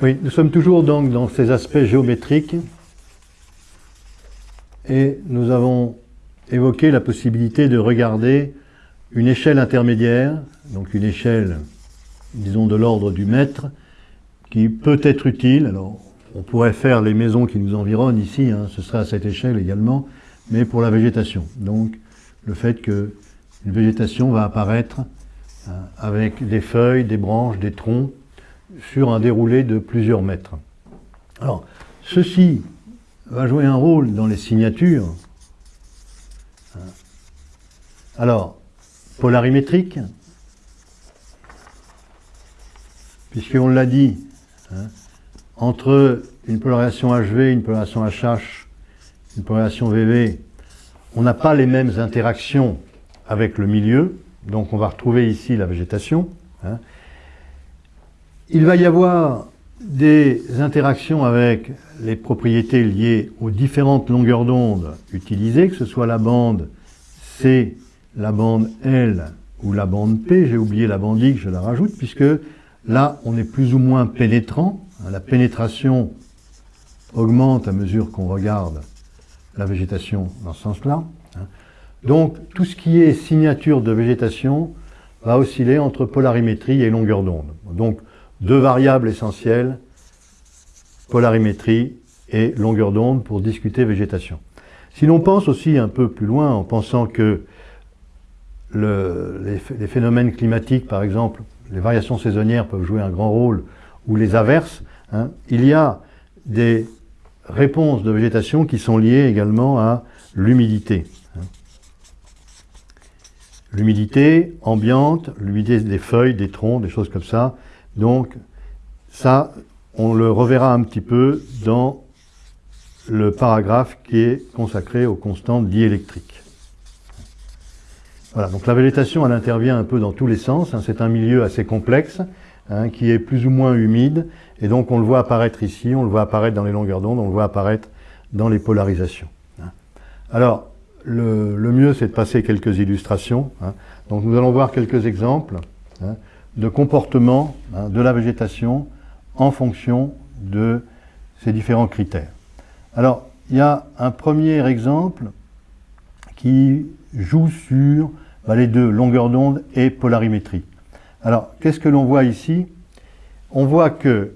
Oui, nous sommes toujours donc dans ces aspects géométriques et nous avons évoqué la possibilité de regarder une échelle intermédiaire, donc une échelle, disons, de l'ordre du mètre, qui peut être utile. Alors, on pourrait faire les maisons qui nous environnent ici, hein, ce serait à cette échelle également, mais pour la végétation. Donc, le fait qu'une végétation va apparaître hein, avec des feuilles, des branches, des troncs, sur un déroulé de plusieurs mètres. Alors, ceci va jouer un rôle dans les signatures. Alors, polarimétrique, puisqu'on l'a dit, hein, entre une polarisation HV, une polarisation HH, une polarisation VV, on n'a pas les mêmes interactions avec le milieu, donc on va retrouver ici la végétation. Hein. Il va y avoir des interactions avec les propriétés liées aux différentes longueurs d'onde utilisées, que ce soit la bande C, la bande L ou la bande P. J'ai oublié la bande X, je la rajoute, puisque là, on est plus ou moins pénétrant. La pénétration augmente à mesure qu'on regarde la végétation dans ce sens-là. Donc, tout ce qui est signature de végétation va osciller entre polarimétrie et longueur d'onde. Deux variables essentielles, polarimétrie et longueur d'onde pour discuter végétation. Si l'on pense aussi un peu plus loin en pensant que les, phénomènes climatiques, par exemple, les variations saisonnières peuvent jouer un grand rôle, ou les averses, hein, il y a des réponses de végétation qui sont liées également à l'humidité. Hein. L'humidité ambiante, l'humidité des feuilles, des troncs, des choses comme ça, donc, ça, on le reverra un petit peu dans le paragraphe qui est consacré aux constantes diélectriques. Voilà, donc la végétation, elle intervient un peu dans tous les sens. Hein. c'est un milieu assez complexe, hein, qui est plus ou moins humide, et donc on le voit apparaître ici, on le voit apparaître dans les longueurs d'onde, on le voit apparaître dans les polarisations. Hein. Alors, le, mieux, c'est de passer quelques illustrations. Donc nous allons voir quelques exemples de comportement hein, de la végétation en fonction de ces différents critères. Alors, il y a un premier exemple qui joue sur bah, les deux, longueur d'onde et polarimétrie. Alors, qu'est-ce que l'on voit ici? On voit que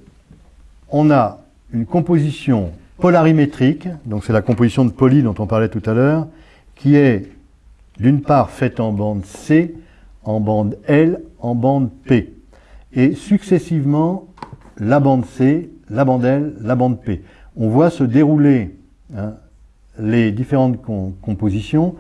on a une composition polarimétrique, donc c'est la composition de poly dont on parlait tout à l'heure, qui est d'une part faite en bande C, en bande L, en bande P. Et successivement, la bande C, la bande L, la bande P. On voit se dérouler hein, les différentes compositions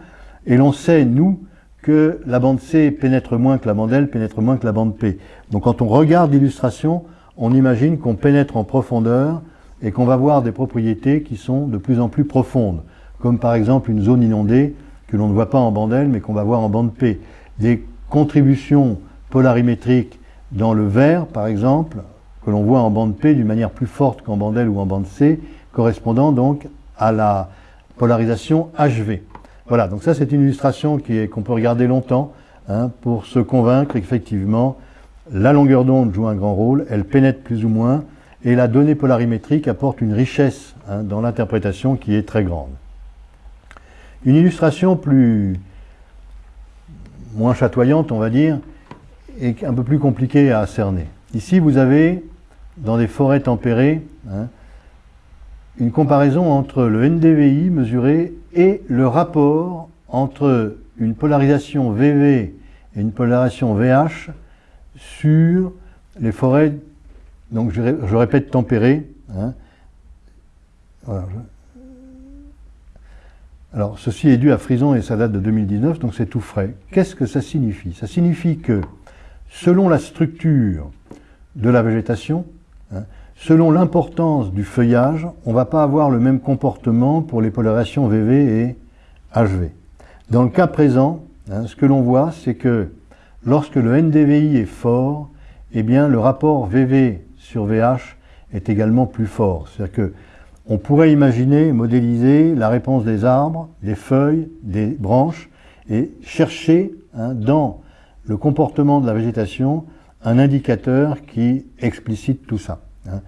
et l'on sait, nous, que la bande C pénètre moins que la bande L, pénètre moins que la bande P. Donc quand on regarde l'illustration, on imagine qu'on pénètre en profondeur et qu'on va voir des propriétés qui sont de plus en plus profondes, comme par exemple une zone inondée que l'on ne voit pas en bande L mais qu'on va voir en bande P. contribution polarimétrique dans le vert, par exemple, que l'on voit en bande P d'une manière plus forte qu'en bande L ou en bande C, correspondant donc à la polarisation HV. Voilà, donc ça c'est une illustration qu'on peut regarder longtemps hein, pour se convaincre qu'effectivement la longueur d'onde joue un grand rôle, elle pénètre plus ou moins, et la donnée polarimétrique apporte une richesse hein, dans l'interprétation qui est très grande. Une illustration plus, moins chatoyante, on va dire, et un peu plus compliquée à cerner. Ici, vous avez, dans des forêts tempérées, hein, une comparaison entre le NDVI mesuré et le rapport entre une polarisation VV et une polarisation VH sur les forêts, donc je, répète tempérées. Hein. Alors, ceci est dû à Frison et ça date de 2019, donc c'est tout frais. Qu'est-ce que ça signifie? Ça signifie que, selon la structure de la végétation, hein, selon l'importance du feuillage, on ne va pas avoir le même comportement pour les polarisations VV et HV. Dans le cas présent, hein, ce que l'on voit, c'est que lorsque le NDVI est fort, eh bien, le rapport VV sur VH est également plus fort. C'est-à-dire que on pourrait imaginer, modéliser la réponse des arbres, des feuilles, des branches, et chercher hein, dans le comportement de la végétation un indicateur qui explicite tout ça. Hein.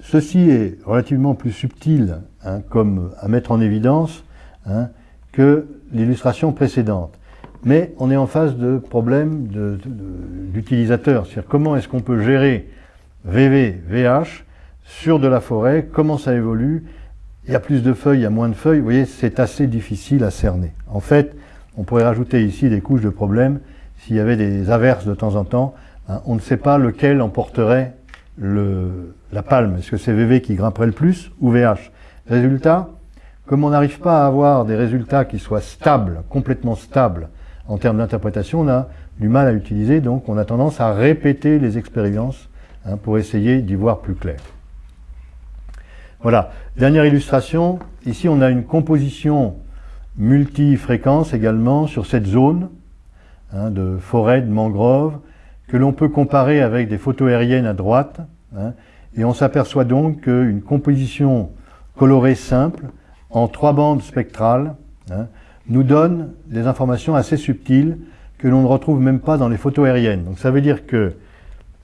ceci est relativement plus subtil hein, comme à mettre en évidence hein, que l'illustration précédente. Mais on est en face de problèmes d'utilisateurs. C'est-à-dire comment est-ce qu'on peut gérer VV, VH sur de la forêt, comment ça évolue, il y a plus de feuilles, il y a moins de feuilles, vous voyez, c'est assez difficile à cerner. En fait, on pourrait rajouter ici des couches de problèmes s'il y avait des averses de temps en temps. Hein, on ne sait pas lequel emporterait le, la palme. Est-ce que c'est VV qui grimperait le plus ou VH Résultat, comme on n'arrive pas à avoir des résultats qui soient stables, complètement stables en termes d'interprétation, on a du mal à utiliser, donc on a tendance à répéter les expériences hein, pour essayer d'y voir plus clair. Voilà, dernière illustration, ici on a une composition multi-fréquence également sur cette zone hein, de forêt, de mangrove, que l'on peut comparer avec des photos aériennes à droite, hein, et on s'aperçoit donc qu'une composition colorée simple, en trois bandes spectrales, hein, nous donne des informations assez subtiles que l'on ne retrouve même pas dans les photos aériennes. Donc ça veut dire que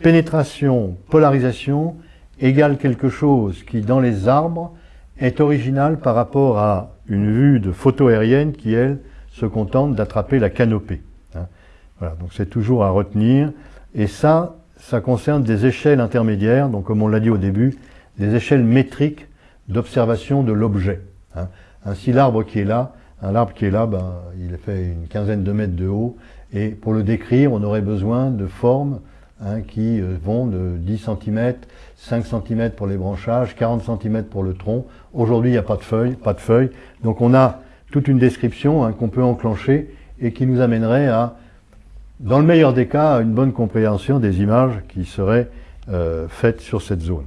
pénétration, polarisation égale quelque chose qui, dans les arbres, est original par rapport à une vue de photo aérienne qui, elle, se contente d'attraper la canopée. Hein. Voilà, donc c'est toujours à retenir. Et ça, ça concerne des échelles intermédiaires, donc comme on l'a dit au début, des échelles métriques d'observation de l'objet. Hein. Ainsi, l'arbre qui est là, un arbre qui est là, ben, il fait une quinzaine de mètres de haut, et pour le décrire, on aurait besoin de formes hein, qui euh, vont de 10 cm, 5 cm pour les branchages, 40 cm pour le tronc. Aujourd'hui, il n'y a pas de feuilles, pas de feuilles. Donc on a toute une description hein, qu'on peut enclencher et qui nous amènerait à, dans le meilleur des cas, à une bonne compréhension des images qui seraient euh, faites sur cette zone.